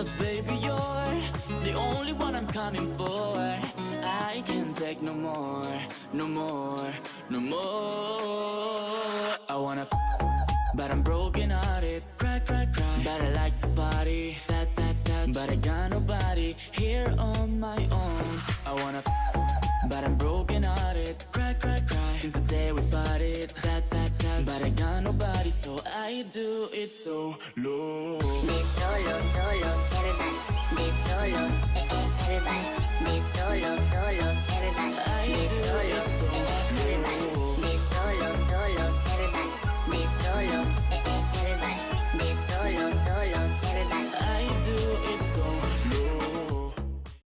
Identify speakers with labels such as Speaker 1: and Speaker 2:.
Speaker 1: Cause baby you're the only one I'm coming for. I can't take no more, no more, no more. I wanna but I'm broken hearted. Cry, cry, cry, but I like to party. Tat, tat, tat, but I got nobody Here on my own. I wanna but I'm broken hearted. Cry, cry, cry, since the day we parted. Tat, tat, tat, but I got nobody So I do it so low.
Speaker 2: This solo, solo, solo, solo.